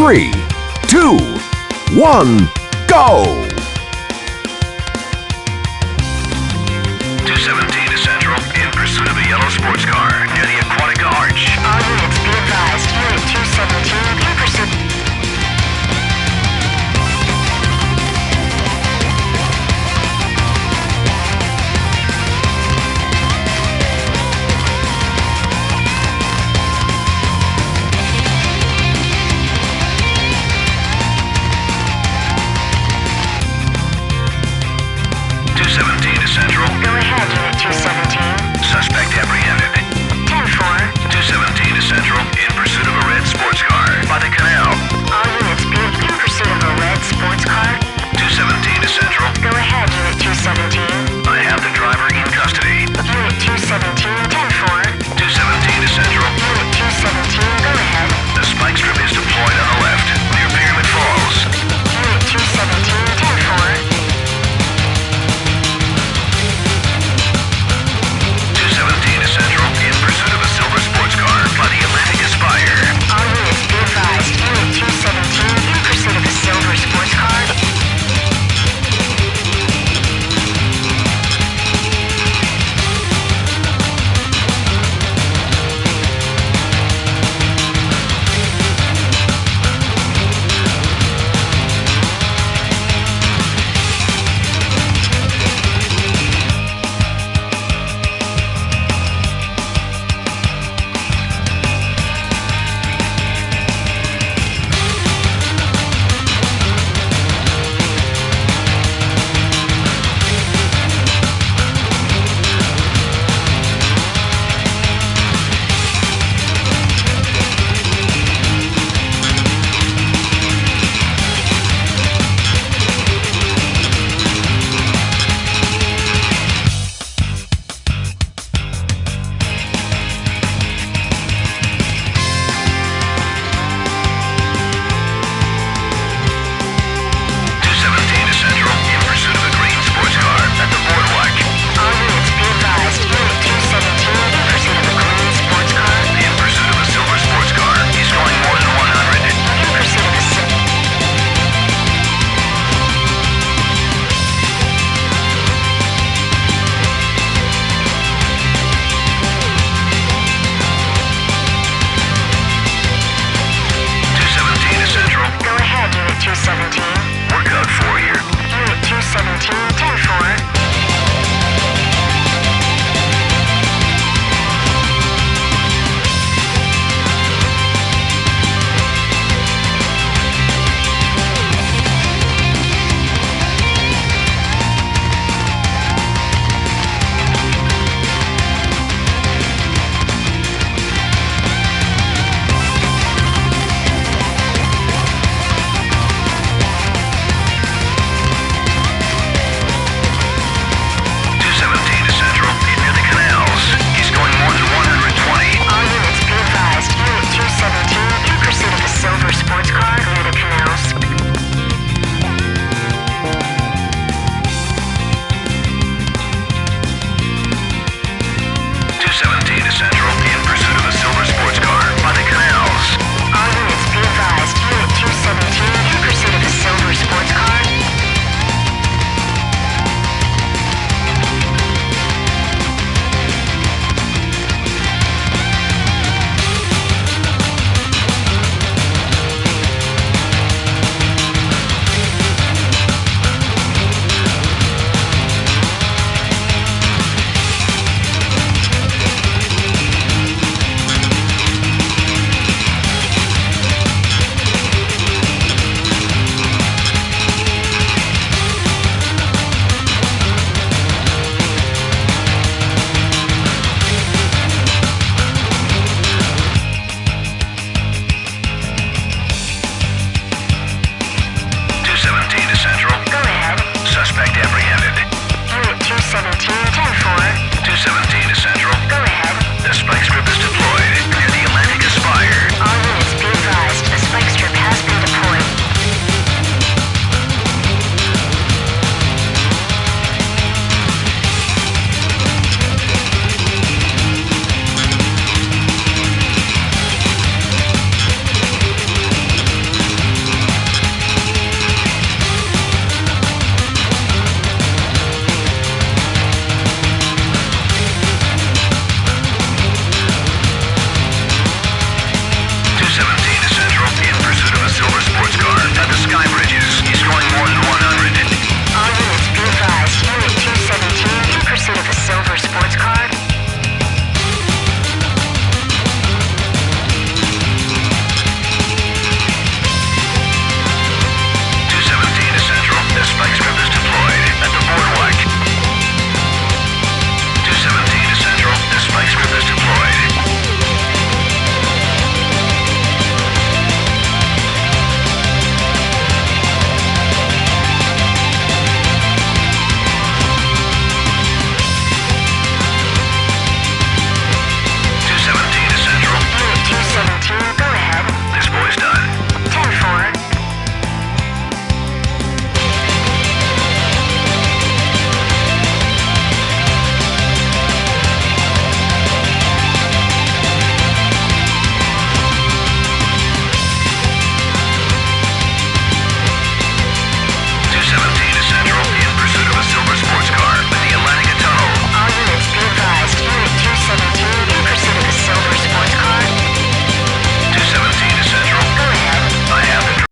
three, two, one, go! 217 to Central in pursuit of a yellow sports car.